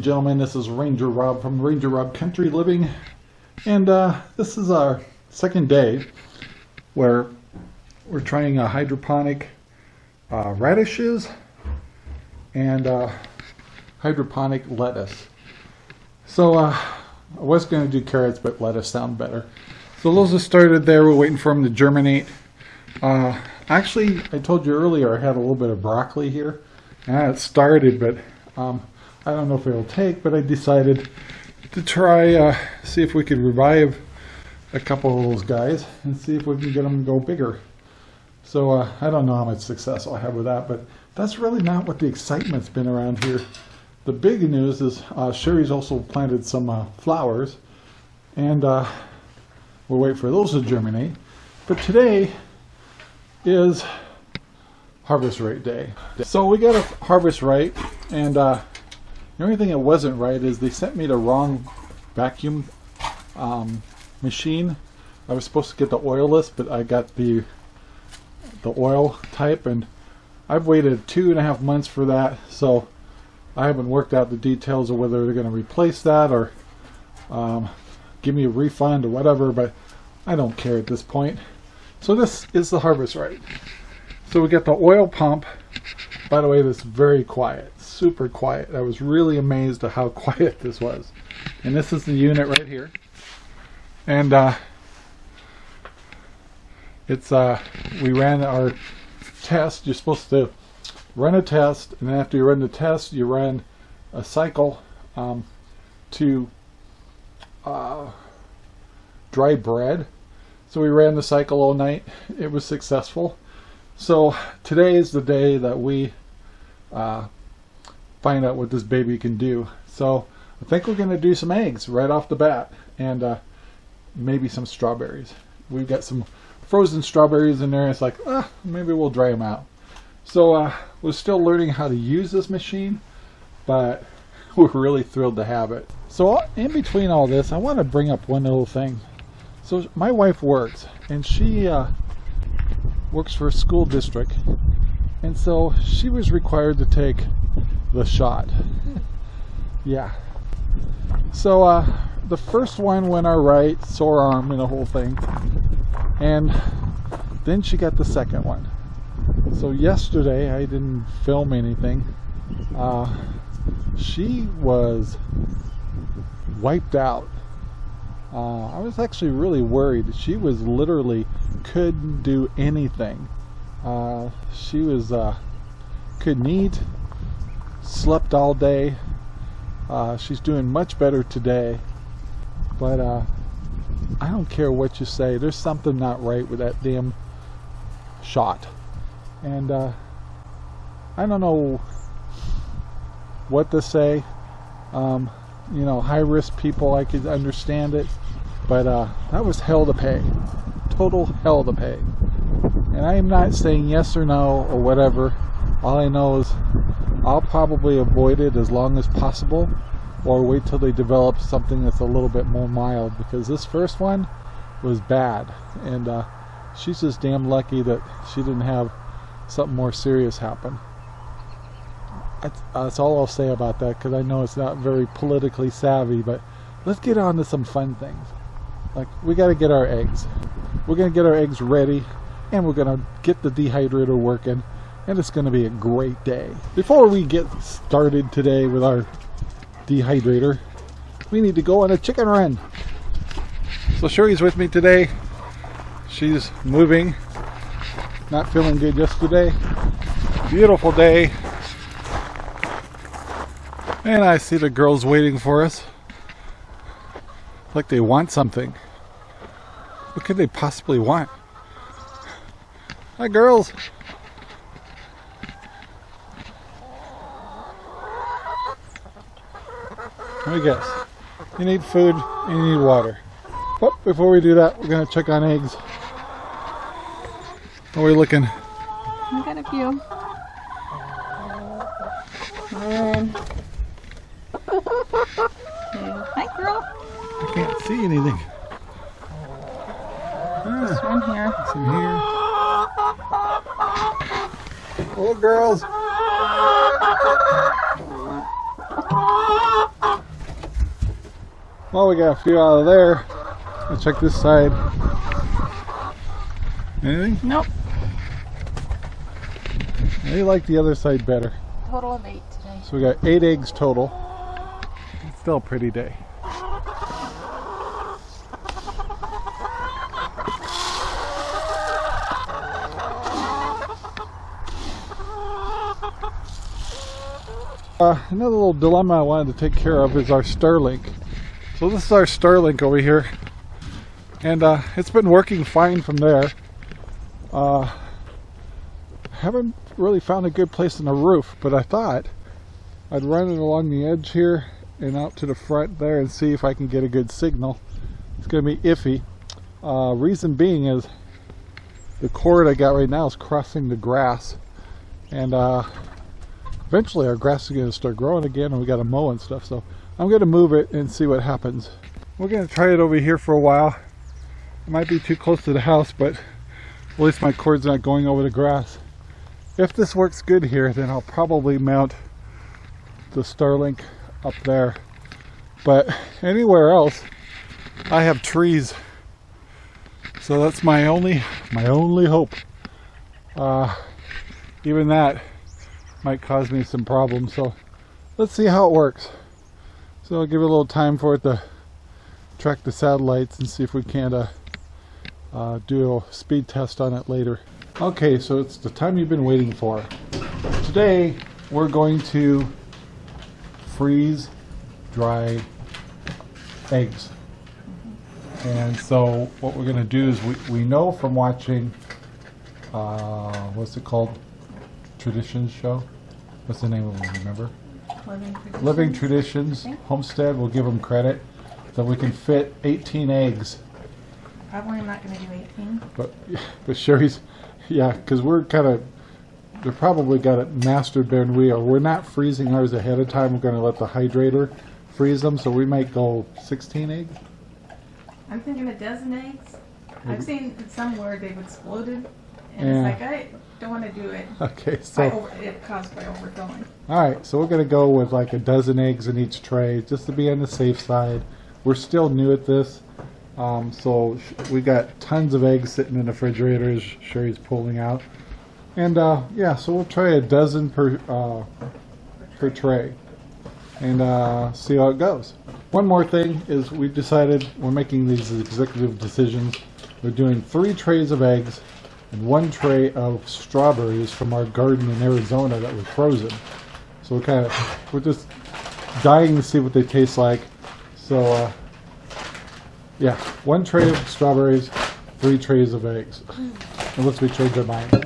and gentlemen. This is Ranger Rob from Ranger Rob Country Living, and uh, this is our second day where we're trying a hydroponic uh, radishes and uh, hydroponic lettuce. So uh, I was going to do carrots, but lettuce sound better. So those have started there. We're waiting for them to germinate. Uh, actually, I told you earlier I had a little bit of broccoli here, and it started, but um, I don't know if it'll take. But I decided to try uh, see if we could revive a couple of those guys and see if we can get them to go bigger. So uh, I don't know how much success I'll have with that, but that's really not what the excitement's been around here. The big news is uh, Sherry's also planted some uh, flowers, and uh, we'll wait for those to germinate. But today is Harvest Right day. So we got a Harvest Right, and uh, the only thing that wasn't right is they sent me the wrong vacuum um, machine. I was supposed to get the oilless, but I got the the oil type and I've waited two and a half months for that so I haven't worked out the details of whether they're going to replace that or um, give me a refund or whatever but I don't care at this point so this is the harvest right. so we get the oil pump by the way this is very quiet super quiet I was really amazed at how quiet this was and this is the unit right here and uh, it's uh, we ran our test. You're supposed to run a test, and after you run the test, you run a cycle um, to uh, dry bread. So we ran the cycle all night. It was successful. So today is the day that we uh, find out what this baby can do. So I think we're going to do some eggs right off the bat and uh, maybe some strawberries. We've got some frozen strawberries in there. It's like, ah, maybe we'll dry them out. So uh, we're still learning how to use this machine, but we're really thrilled to have it. So in between all this, I want to bring up one little thing. So my wife works, and she uh, works for a school district, and so she was required to take the shot. yeah. So uh, the first one went all right, sore arm and the whole thing. And then she got the second one. So yesterday I didn't film anything. Uh, she was wiped out. Uh, I was actually really worried. She was literally couldn't do anything uh, she was uh, couldn't eat slept all day uh, she's doing much better today but uh, I don't care what you say. There's something not right with that damn shot. And uh, I don't know what to say. Um, you know, high risk people, I could understand it. But uh, that was hell to pay. Total hell to pay. And I am not saying yes or no or whatever. All I know is I'll probably avoid it as long as possible or wait till they develop something that's a little bit more mild because this first one was bad. And uh, she's just damn lucky that she didn't have something more serious happen. That's, that's all I'll say about that because I know it's not very politically savvy but let's get on to some fun things. Like we got to get our eggs. We're gonna get our eggs ready and we're gonna get the dehydrator working and it's gonna be a great day before we get started today with our dehydrator. We need to go on a chicken run. So Sherry's with me today. She's moving. Not feeling good yesterday. Beautiful day. And I see the girls waiting for us. Like they want something. What could they possibly want? Hi girls. Let me guess. You need food and you need water. But before we do that, we're going to check on eggs. How are we looking? I got a few. And... Hi, girl. I can't see anything. This one here. Some here. Hello, girls. Well, we got a few out of there. Let's check this side. Anything? Nope. I like the other side better. Total of eight today. So we got eight eggs total. It's still a pretty day. Uh, another little dilemma I wanted to take care of is our Starlink. So this is our Starlink over here. And uh, it's been working fine from there. Uh, haven't really found a good place on the roof, but I thought I'd run it along the edge here and out to the front there and see if I can get a good signal. It's going to be iffy. Uh, reason being is the cord I got right now is crossing the grass and uh, eventually our grass is going to start growing again and we got to mow and stuff so I'm going to move it and see what happens. We're going to try it over here for a while. It might be too close to the house but at least my cord's not going over the grass. If this works good here then I'll probably mount the Starlink up there but anywhere else I have trees so that's my only my only hope uh, even that might cause me some problems so let's see how it works. So I'll give it a little time for it to track the satellites and see if we can uh, uh, do a speed test on it later. Okay so it's the time you've been waiting for. Today we're going to freeze dry eggs. And so what we're going to do is we, we know from watching uh, what's it called traditions show. What's the name of it remember? Living tradition. living traditions. Homestead will give them credit that we can fit 18 eggs. Probably I'm not going to do 18. but but Sherry's yeah because we're kind of they're probably got it mastered than we are we're not freezing ours ahead of time. We're going to let the hydrator freeze them so we might go 16 eggs I'm thinking a dozen eggs. Maybe. I've seen somewhere they've exploded, and Yeah. it's like I don't want to do it. okay so over, it caused by overfilling. all right so we're going to go with like a dozen eggs in each tray just to be on the safe side we're still new at this um, so we got tons of eggs sitting in the refrigerator as Sherry's pulling out and uh, yeah so we'll try a dozen per uh, per tray and uh, see how it goes. One more thing is we've decided we're making these executive decisions. We're doing three trays of eggs and one tray of strawberries from our garden in Arizona that was frozen. So we're kind of we're just dying to see what they taste like. So uh, yeah, one tray of strawberries, three trays of eggs, unless we change our mind.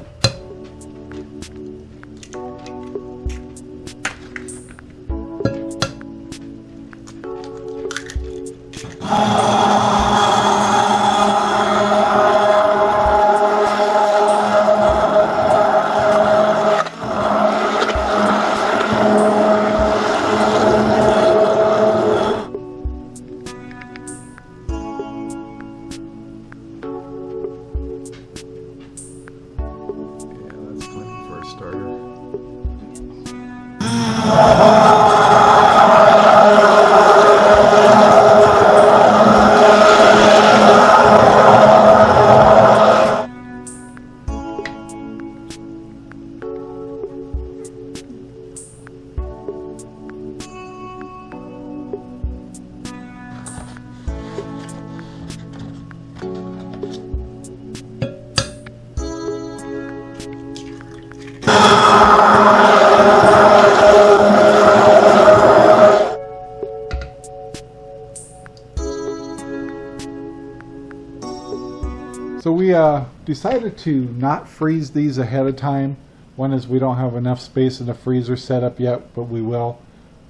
Uh, decided to not freeze these ahead of time. One is we don't have enough space in the freezer set up yet, but we will.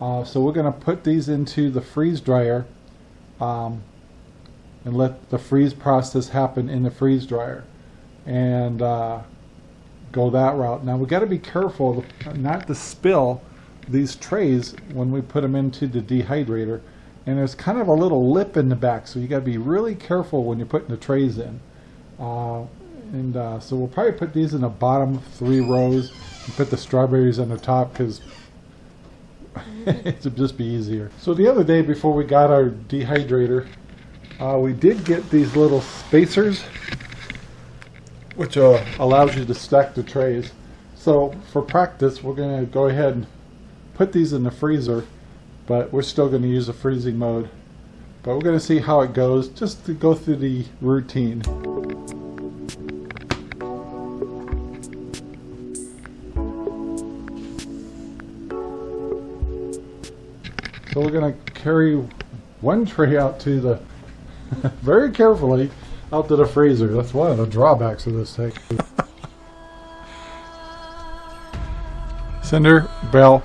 Uh, so we're going to put these into the freeze dryer um, and let the freeze process happen in the freeze dryer and uh, go that route. Now we've got to be careful not to spill these trays when we put them into the dehydrator. And there's kind of a little lip in the back, so you got to be really careful when you're putting the trays in. Uh, and uh, so we'll probably put these in the bottom three rows and put the strawberries on the top because It'd just be easier. So the other day before we got our dehydrator, uh, we did get these little spacers, which uh, allows you to stack the trays. So for practice, we're going to go ahead and put these in the freezer, but we're still going to use a freezing mode. But we're going to see how it goes, just to go through the routine. So we're going to carry one tray out to the, very carefully, out to the freezer. That's one of the drawbacks of this thing. Cinder, Bell,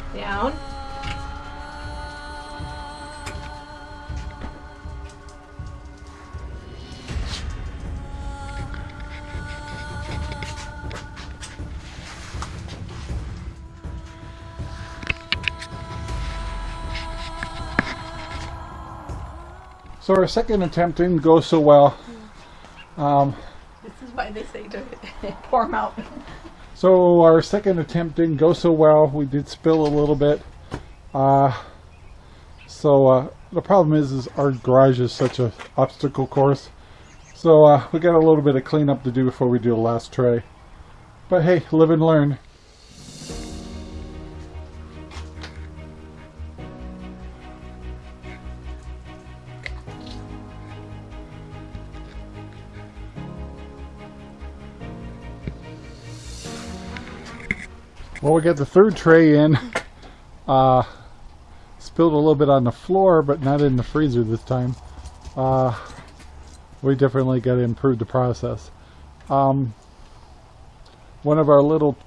So our second attempt didn't go so well. Um, This is why they say to pour them out. so our second attempt didn't go so well. We did spill a little bit. Uh, so uh, the problem is, is our garage is such a obstacle course. So uh, we got a little bit of cleanup to do before we do the last tray. But hey, live and learn. Well, we got the third tray in. Uh, spilled a little bit on the floor, but not in the freezer this time. Uh, we definitely got to improve the process. Um, one of our little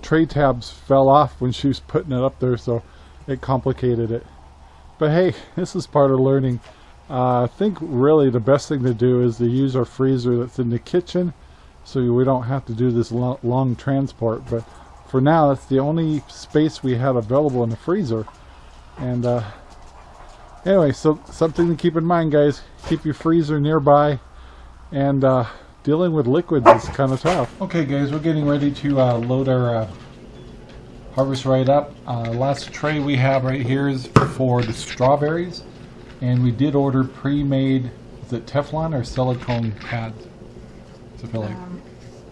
tray tabs fell off when she was putting it up there, so it complicated it. But hey, this is part of learning. Uh, I think really the best thing to do is to use our freezer that's in the kitchen so we don't have to do this lo long transport. But for now, that's the only space we had available in the freezer. And uh, anyway, so something to keep in mind, guys. Keep your freezer nearby. And uh, dealing with liquids is kind of tough. Okay, guys, we're getting ready to uh, load our uh, harvest right up. Uh, last tray we have right here is for the strawberries. And we did order pre-made, is it Teflon or silicone pads? To fill like. Um,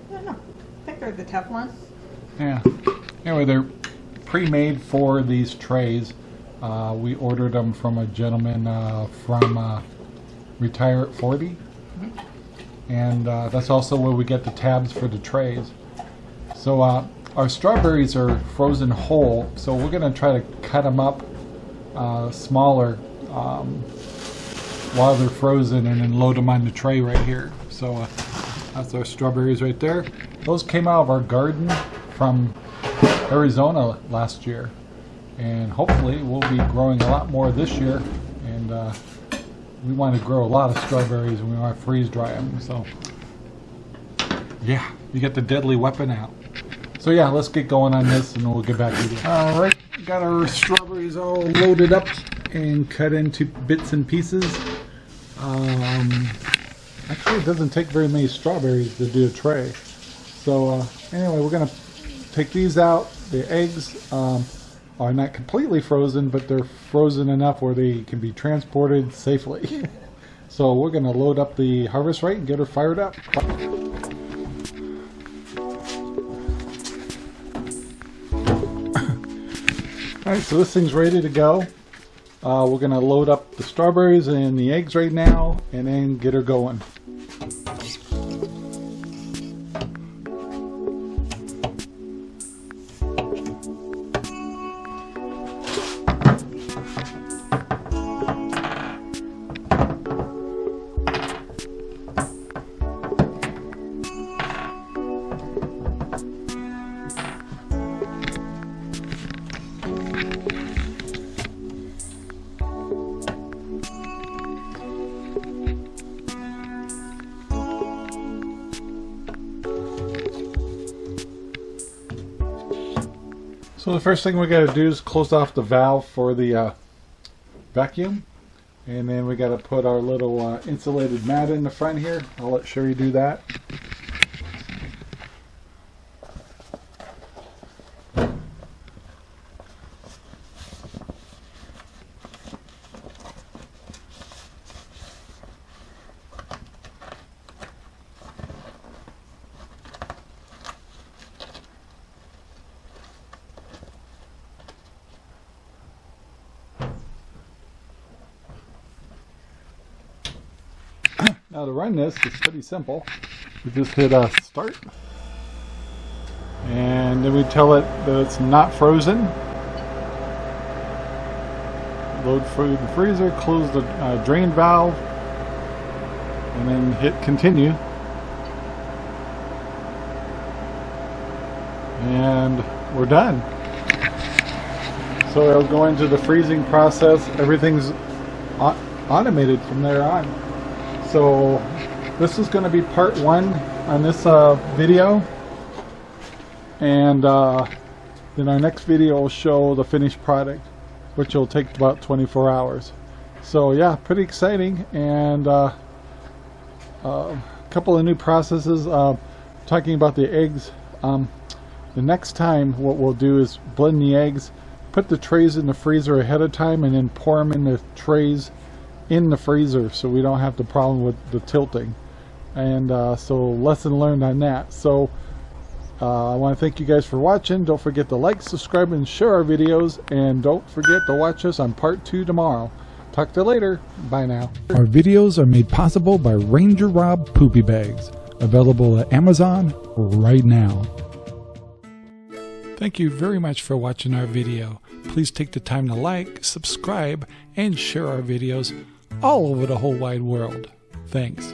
I don't know. I think they're the Teflon. Yeah. Anyway, they're pre-made for these trays. Uh, we ordered them from a gentleman uh, from uh, Retire at 40. And uh, that's also where we get the tabs for the trays. So uh, our strawberries are frozen whole, so we're going to try to cut them up uh, smaller um, while they're frozen and then load them on the tray right here. So that's our strawberries right there. Those came out of our garden from Arizona last year. And hopefully we'll be growing a lot more this year. And uh, we want to grow a lot of strawberries and we want to freeze dry them. So yeah, you get the deadly weapon out. So yeah, let's get going on this and we'll get back to you. All right, got our strawberries all loaded up and cut into bits and pieces. Um, actually, it doesn't take very many strawberries to do a tray. So uh, anyway, we're gonna take these out. The eggs um, are not completely frozen, but they're frozen enough where they can be transported safely. so we're gonna load up the harvest right and get her fired up. Alright, so this thing's ready to go. Uh, we're gonna load up the strawberries and the eggs right now and then get her going. So the first thing we got to do is close off the valve for the uh, vacuum. And then we got to put our little uh, insulated mat in the front here. I'll let Sherry do that. Now to run this, it's pretty simple. We just hit uh, start. And then we tell it that it's not frozen. Load food in the freezer, close the uh, drain valve, and then hit continue. And we're done. So it'll go into the freezing process. Everything's automated from there on. So this is going to be part one on this uh, video. And uh, then our next video will show the finished product, which will take about 24 hours. So yeah, pretty exciting. And uh, a couple of new processes. Uh, talking about the eggs. Um, the next time what we'll do is blend the eggs, put the trays in the freezer ahead of time, and then pour them in the trays in the freezer so we don't have the problem with the tilting. And uh, so lesson learned on that. So uh, I want to thank you guys for watching. Don't forget to like, subscribe, and share our videos. And don't forget to watch us on part two tomorrow. Talk to you later. Bye now. Our videos are made possible by Ranger Rob Poopy Bags. Available at Amazon right now. Thank you very much for watching our video. Please take the time to like, subscribe, and share our videos all over the whole wide world. Thanks.